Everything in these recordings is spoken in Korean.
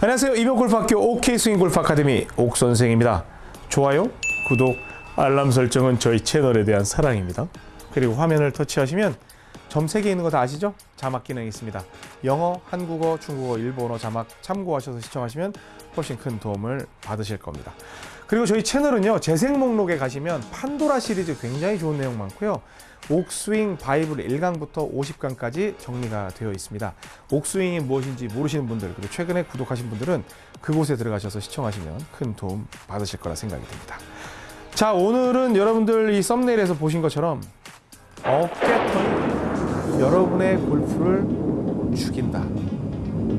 안녕하세요. 이병골프학교 OK스윙골프 아카데미 옥선생입니다. 좋아요, 구독, 알람 설정은 저희 채널에 대한 사랑입니다. 그리고 화면을 터치하시면 점 3개 있는 거 다 아시죠? 자막 기능이 있습니다. 영어, 한국어, 중국어, 일본어 자막 참고하셔서 시청하시면 훨씬 큰 도움을 받으실 겁니다. 그리고 저희 채널은요. 재생 목록에 가시면 판도라 시리즈 굉장히 좋은 내용 많고요. 옥스윙 바이블 1강부터 50강까지 정리가 되어 있습니다. 옥스윙이 무엇인지 모르시는 분들 그리고 최근에 구독하신 분들은 그곳에 들어가셔서 시청하시면 큰 도움 받으실 거라 생각이 듭니다. 자 오늘은 여러분들 이 썸네일에서 보신 것처럼 어깨턴이 여러분의 골프를 죽인다.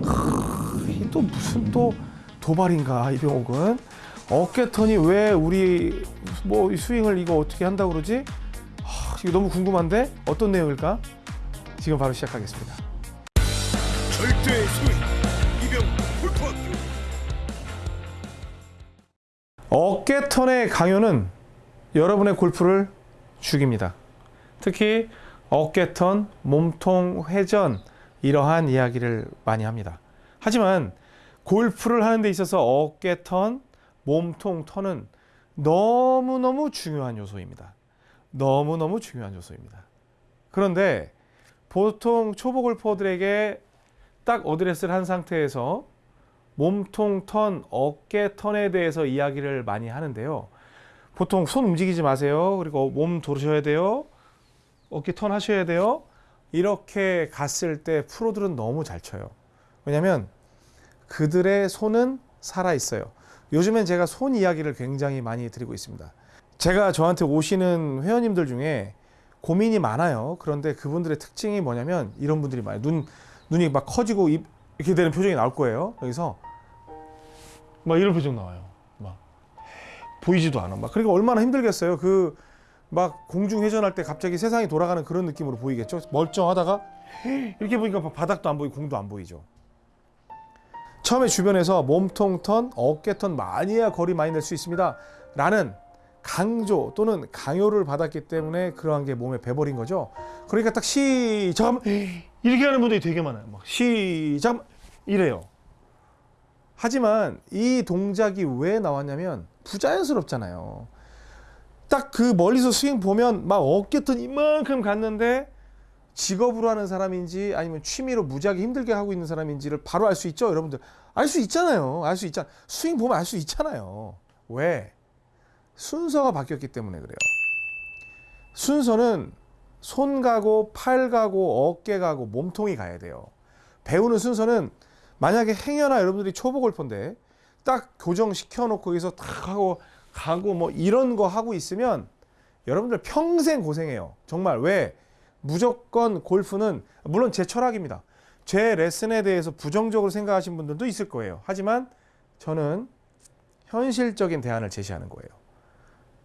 크, 또 무슨 또 도발인가 이병옥은 어깨턴이 왜 우리 뭐 스윙을 이거 어떻게 한다고 그러지? 하, 이거 너무 궁금한데 어떤 내용일까? 지금 바로 시작하겠습니다. 절대 스윙 이병 골프학교 어깨턴의 강요는 여러분의 골프를 죽입니다. 특히 어깨턴, 몸통 회전 이러한 이야기를 많이 합니다. 하지만 골프를 하는 데 있어서 어깨턴, 몸통 턴은 너무너무 중요한 요소입니다. 너무너무 중요한 요소입니다. 그런데 보통 초보 골퍼들에게 딱 어드레스를 한 상태에서 몸통 턴, 어깨 턴에 대해서 이야기를 많이 하는데요. 보통 손 움직이지 마세요. 그리고 몸 도르셔야 돼요. 어깨 턴 하셔야 돼요. 이렇게 갔을 때 프로들은 너무 잘 쳐요. 왜냐하면 그들의 손은 살아 있어요. 요즘엔 제가 손 이야기를 굉장히 많이 드리고 있습니다. 제가 저한테 오시는 회원님들 중에 고민이 많아요. 그런데 그분들의 특징이 뭐냐면 이런 분들이 많아요. 눈 눈이 막 커지고 입 이렇게 되는 표정이 나올 거예요. 여기서 막 이런 표정 나와요. 막 보이지도 않아. 막 그러니까 얼마나 힘들겠어요. 그 막 공중 회전할 때 갑자기 세상이 돌아가는 그런 느낌으로 보이겠죠. 멀쩡하다가 이렇게 보니까 바닥도 안 보이고 공도 안 보이죠. 처음에 주변에서 몸통 턴, 어깨 턴 많이 해야 거리 많이 낼 수 있습니다. 라는 강조 또는 강요를 받았기 때문에 그러한 게 몸에 배버린 거죠. 그러니까 딱 시작 이렇게 하는 분들이 되게 많아요. 막 시작 이래요. 하지만 이 동작이 왜 나왔냐면 부자연스럽잖아요. 딱 그 멀리서 스윙 보면 막 어깨 턴 이만큼 갔는데 직업으로 하는 사람인지 아니면 취미로 무지하게 힘들게 하고 있는 사람인지를 바로 알 수 있죠, 여러분들. 알 수 있잖아요. 알 수 있잖아. 스윙 보면 알 수 있잖아요. 왜? 순서가 바뀌었기 때문에 그래요. 순서는 손 가고 팔 가고 어깨 가고 몸통이 가야 돼요. 배우는 순서는 만약에 행여나 여러분들이 초보 골퍼인데 딱 교정 시켜 놓고 거기서 탁 하고 가고 뭐 이런 거 하고 있으면 여러분들 평생 고생해요. 정말 왜? 무조건 골프는 물론 제 철학입니다. 제 레슨에 대해서 부정적으로 생각하신 분들도 있을 거예요. 하지만 저는 현실적인 대안을 제시하는 거예요.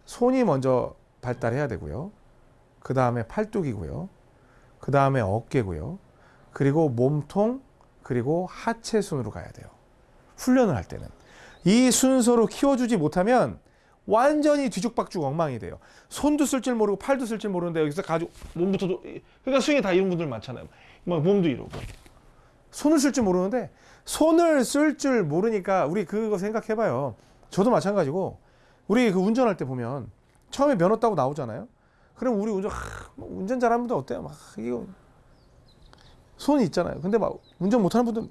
손이 먼저 발달해야 되고요. 그 다음에 팔뚝이고요. 그 다음에 어깨고요. 그리고 몸통, 그리고 하체 순으로 가야 돼요. 훈련을 할 때는. 이 순서로 키워주지 못하면 완전히 뒤죽박죽 엉망이 돼요. 손도 쓸 줄 모르고 팔도 쓸 줄 모르는데 여기서 가지고 몸부터도 그러니까 스윙에 다 이런 분들 많잖아요. 막 몸도 이러고 손을 쓸 줄 모르는데 손을 쓸 줄 모르니까 우리 그거 생각해봐요. 저도 마찬가지고 우리 그 운전할 때 보면 처음에 면허 따고 나오잖아요. 그럼 우리 운전 하, 뭐 운전 잘하는 분들 어때요? 막 이거 손이 있잖아요. 근데 막 운전 못하는 분들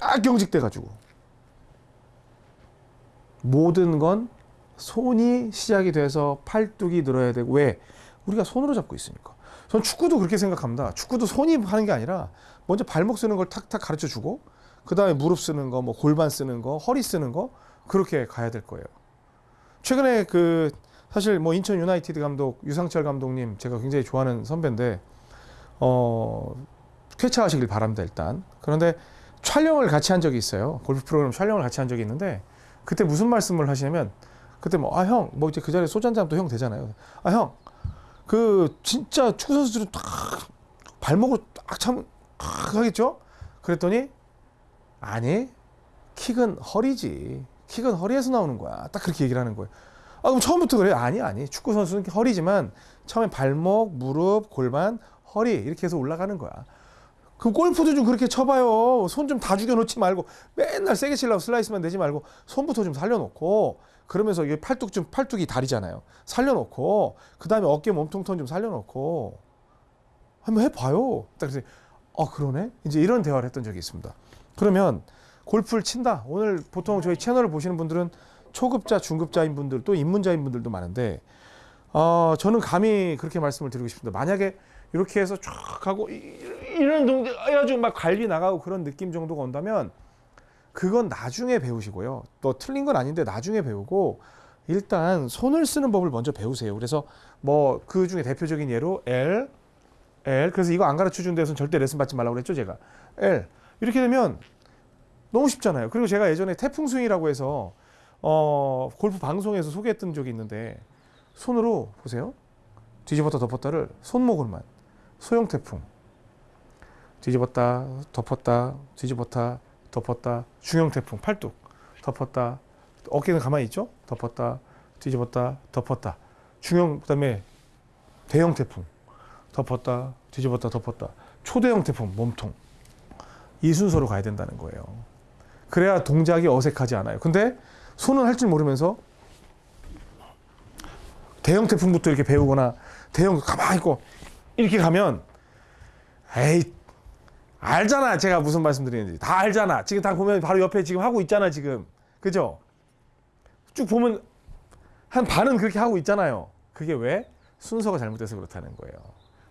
딱 경직돼 가지고 모든 건 손이 시작이 돼서 팔뚝이 늘어야 되고 왜 우리가 손으로 잡고 있으니까. 전 축구도 그렇게 생각합니다. 축구도 손이 하는 게 아니라 먼저 발목 쓰는 걸 탁탁 가르쳐 주고 그 다음에 무릎 쓰는 거, 뭐 골반 쓰는 거, 허리 쓰는 거 그렇게 가야 될 거예요. 최근에 그 사실 뭐 인천 유나이티드 감독 유상철 감독님 제가 굉장히 좋아하는 선배인데 어 쾌차하시길 바랍니다 일단. 그런데 촬영을 같이 한 적이 있어요. 골프 프로그램 촬영을 같이 한 적이 있는데 그때 무슨 말씀을 하시냐면 그때 뭐 아 형 뭐 이제 그 자리에 소주 한잔 또형 되잖아요. 아 형 그 진짜 축구 선수들은 딱 발목으로 딱참 하겠죠? 그랬더니 아니 킥은 허리지. 킥은 허리에서 나오는 거야. 딱 그렇게 얘기를 하는 거예요. 아 그럼 처음부터 그래요? 아니 아니 축구 선수는 허리지만 처음에 발목, 무릎, 골반, 허리 이렇게 해서 올라가는 거야. 그럼 골프도 좀 그렇게 쳐봐요. 손 좀 다 죽여놓지 말고 맨날 세게 치려고 슬라이스만 내지 말고 손부터 좀 살려놓고 그러면서 이게 팔뚝 좀 팔뚝이 다리잖아요. 살려놓고 그 다음에 어깨 몸통 톤좀 살려놓고 한번 해봐요. 딱 그래서 아 그러네. 이제 이런 대화를 했던 적이 있습니다. 그러면 골프를 친다. 오늘 보통 저희 채널을 보시는 분들은 초급자, 중급자인 분들 또 입문자인 분들도 많은데 어, 저는 감히 그렇게 말씀을 드리고 싶습니다. 만약에 이렇게 해서 쫙 하고 이- 이런 동작 해가지고 막 갈비 나가고 그런 느낌 정도가 온다면 그건 나중에 배우시고요. 또 틀린 건 아닌데 나중에 배우고 일단 손을 쓰는 법을 먼저 배우세요. 그래서 뭐 그 중에 대표적인 예로 L, L. 그래서 이거 안 가르쳐 준 데서는 절대 레슨 받지 말라고 그랬죠, 제가. L. 이렇게 되면 너무 쉽잖아요. 그리고 제가 예전에 태풍 스윙이라고 해서 어, 골프 방송에서 소개했던 적이 있는데 손으로 보세요. 뒤집었다 덮었다를 손목으로만 소형 태풍 뒤집었다 덮었다 뒤집었다 덮었다. 중형 태풍 팔뚝. 덮었다. 어깨는 가만히 있죠? 덮었다 뒤집었다 덮었다. 중형 그 다음에 대형 태풍 덮었다 뒤집었다 덮었다. 초대형 태풍 몸통. 이 순서로 가야 된다는 거예요. 그래야 동작이 어색하지 않아요. 근데 손은 할 줄 모르면서 대형 태풍부터 이렇게 배우거나 대형 가만히 있고 이렇게 가면 에이 알잖아. 제가 무슨 말씀드리는지. 다 알잖아. 지금 다 보면 바로 옆에 지금 하고 있잖아 지금. 그죠? 쭉 보면 한 반은 그렇게 하고 있잖아요. 그게 왜? 순서가 잘못돼서 그렇다는 거예요.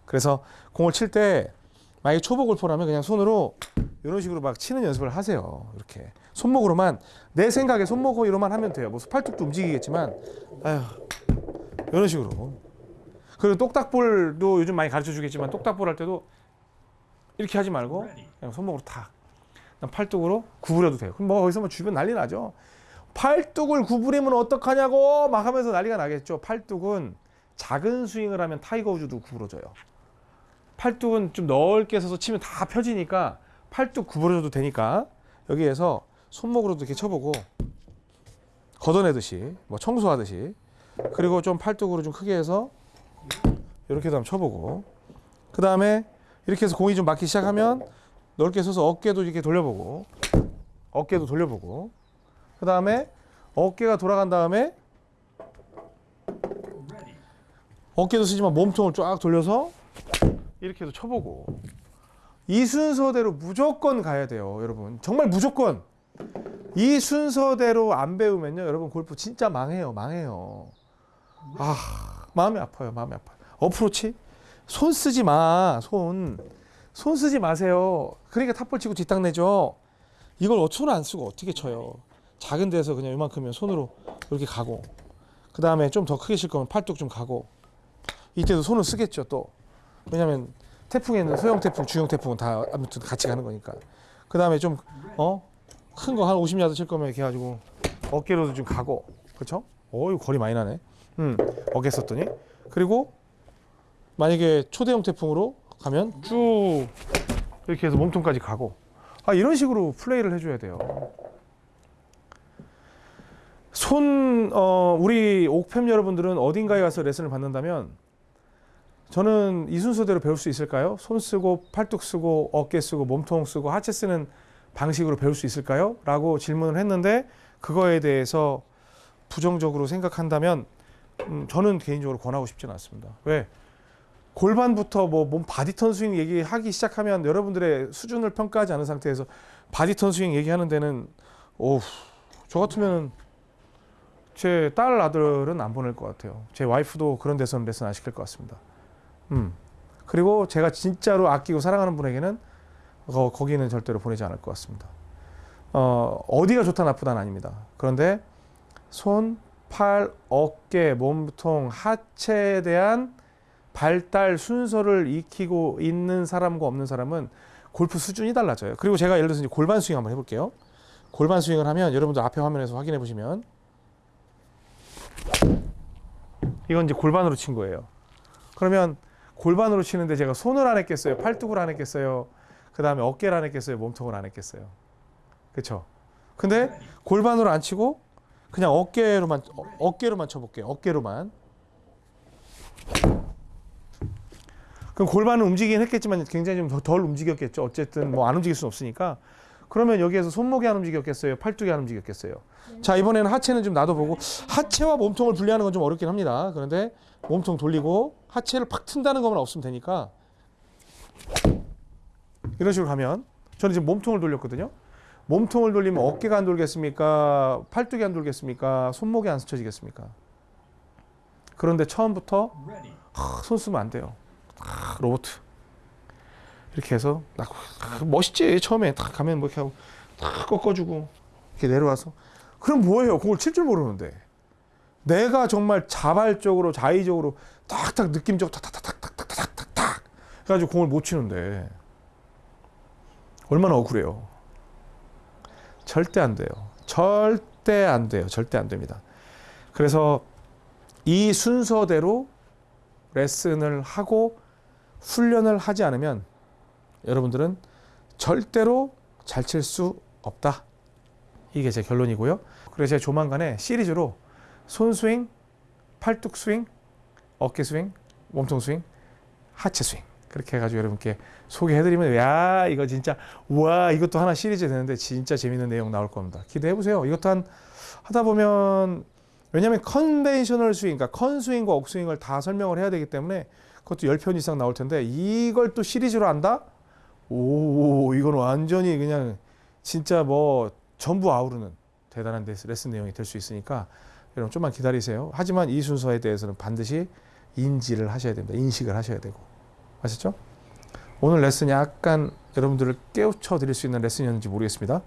그래서 공을 칠 때 만약에 초보 골퍼라면 그냥 손으로 이런 식으로 막 치는 연습을 하세요. 이렇게. 손목으로만. 내 생각에 손목으로만 하면 돼요. 뭐 팔뚝도 움직이겠지만. 아휴. 이런 식으로 그리고 똑딱볼도 요즘 많이 가르쳐 주겠지만 똑딱볼 할 때도 이렇게 하지 말고 그냥 손목으로 탁. 팔뚝으로 구부려도 돼요. 그럼 뭐 거기서 뭐 주변 난리 나죠. 팔뚝을 구부리면 어떡하냐고 막 하면서 난리가 나겠죠. 팔뚝은 작은 스윙을 하면 타이거 우즈도 구부러져요. 팔뚝은 좀 넓게 서서 치면 다 펴지니까 팔뚝 구부려줘도 되니까 여기에서 손목으로도 이렇게 쳐보고 걷어내듯이 뭐 청소하듯이 그리고 좀 팔뚝으로 좀 크게 해서 이렇게도 한번 쳐보고. 그 다음에 이렇게 해서 공이 좀 맞기 시작하면 넓게 서서 어깨도 이렇게 돌려보고. 어깨도 돌려보고. 그 다음에 어깨가 돌아간 다음에 어깨도 쓰지만 몸통을 쫙 돌려서 이렇게 해서 쳐보고. 이 순서대로 무조건 가야 돼요 여러분. 정말 무조건. 이 순서대로 안 배우면요 여러분 골프 진짜 망해요 망해요. 아 마음이 아파요 마음이 아파요. 어프로치? 손 쓰지 마 손. 손 쓰지 마세요. 그러니까 탑볼 치고 뒷땅 내죠. 이걸 손을 안 쓰고 어떻게 쳐요? 작은 데서 그냥 이만큼이면 손으로 이렇게 가고 그 다음에 좀 더 크게 칠 거면 팔뚝 좀 가고. 이때도 손을 쓰겠죠 또. 왜냐면 태풍에는 소형 태풍 중형 태풍은 다 아무튼 같이 가는 거니까. 그 다음에 좀 어? 큰 거 한 50야드 칠 거면 이렇게 해가지고 어깨로도 좀 가고. 그렇죠 어이 거리 많이 나네 음 어깨 썼더니 그리고 만약에 초대형 태풍으로 가면 쭉 이렇게 해서 몸통까지 가고 아 이런 식으로 플레이를 해줘야 돼요 손 어, 우리 옥팸 여러분들은 어딘가에 가서 레슨을 받는다면 저는 이 순서대로 배울 수 있을까요? 손 쓰고 팔뚝 쓰고 어깨 쓰고 몸통 쓰고 하체 쓰는 방식으로 배울 수 있을까요? 라고 질문을 했는데 그거에 대해서 부정적으로 생각한다면 음, 저는 개인적으로 권하고 싶지는 않습니다. 왜? 골반부터 뭐 몸 body turn 스윙 얘기하기 시작하면 여러분들의 수준을 평가하지 않은 상태에서 body turn 스윙 얘기하는 데는 오우 저 같으면 제 딸 아들은 안 보낼 것 같아요. 제 와이프도 그런 데서는 레슨 안 시킬 것 같습니다. 음. 그리고 제가 진짜로 아끼고 사랑하는 분에게는 거, 거기는 절대로 보내지 않을 것 같습니다. 어, 어디가 좋다 나쁘다는 아닙니다. 그런데 손, 팔, 어깨, 몸통, 하체에 대한 발달 순서를 익히고 있는 사람과 없는 사람은 골프 수준이 달라져요. 그리고 제가 예를 들어서 이제 골반 스윙 한번 해볼게요. 골반 스윙을 하면 여러분들 앞에 화면에서 확인해 보시면 이건 이제 골반으로 친 거예요. 그러면 골반으로 치는데 제가 손을 안 했겠어요? 팔뚝을 안 했겠어요? 그 다음에 어깨를 안 했겠어요? 몸통을 안 했겠어요? 그쵸? 근데 골반으로 안 치고 그냥 어깨로만 어, 어깨로만 쳐볼게요. 어깨로만. 그럼 골반은 움직이긴 했겠지만 굉장히 좀 덜 움직였겠죠. 어쨌든 뭐 안 움직일 수는 없으니까. 그러면 여기에서 손목이 안 움직였겠어요? 팔뚝이 안 움직였겠어요? 자, 이번에는 하체는 좀 놔둬보고 하체와 몸통을 분리하는 건 좀 어렵긴 합니다. 그런데 몸통 돌리고 하체를 팍 튼다는 것만 없으면 되니까 이런 식으로 하면 저는 지금 몸통을 돌렸거든요. 몸통을 돌리면 어깨가 안 돌겠습니까? 팔뚝이 안 돌겠습니까? 손목이 안 스쳐지겠습니까? 그런데 처음부터 하, 손 쓰면 안 돼요. 아, 로봇 이렇게 해서 멋있지 처음에 딱 가면 뭐 이렇게 하고 딱 꺾어주고 이렇게 내려와서 그럼 뭐예요? 공을 칠줄 모르는데 내가 정말 자발적으로 자의적으로 딱딱 느낌적으로 탁탁탁탁탁탁탁탁 해가지고 공을 못 치는데 얼마나 억울해요. 절대 안 돼요. 절대 안 돼요. 절대 안 됩니다. 그래서 이 순서대로 레슨을 하고 훈련을 하지 않으면 여러분들은 절대로 잘 칠 수 없다. 이게 제 결론이고요. 그래서 제가 조만간에 시리즈로 손스윙, 팔뚝 스윙, 어깨 스윙, 몸통 스윙, 하체 스윙 그렇게 해가지고 여러분께 소개해드리면 야 이거 진짜 와 이것도 하나 시리즈 되는데 진짜 재밌는 내용 나올 겁니다. 기대해 보세요. 이것도 한 하다 보면 왜냐하면 conventional 스윙, 그러니까 컨스윙과 옥스윙을 다 설명을 해야 되기 때문에 그것도 10편 이상 나올 텐데 이걸 또 시리즈로 한다? 오 이건 완전히 그냥 진짜 뭐 전부 아우르는 대단한 레슨 레슨 내용이 될 수 있으니까 여러분 좀만 기다리세요. 하지만 이 순서에 대해서는 반드시 인지를 하셔야 됩니다. 인식을 하셔야 되고 아셨죠? 오늘 레슨 약간 여러분들을 깨우쳐 드릴 수 있는 레슨이었는지 모르겠습니다.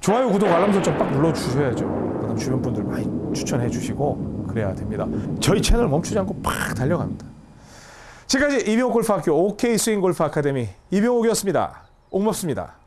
좋아요, 구독, 알람 설정 빡 눌러 주셔야죠. 그다음 주변 분들 많이 추천해 주시고 그래야 됩니다. 저희 채널 멈추지 않고 팍 달려갑니다. 지금까지 이병옥 골프학교 OK 스윙 골프 아카데미 이병옥이었습니다. 옥맙습니다.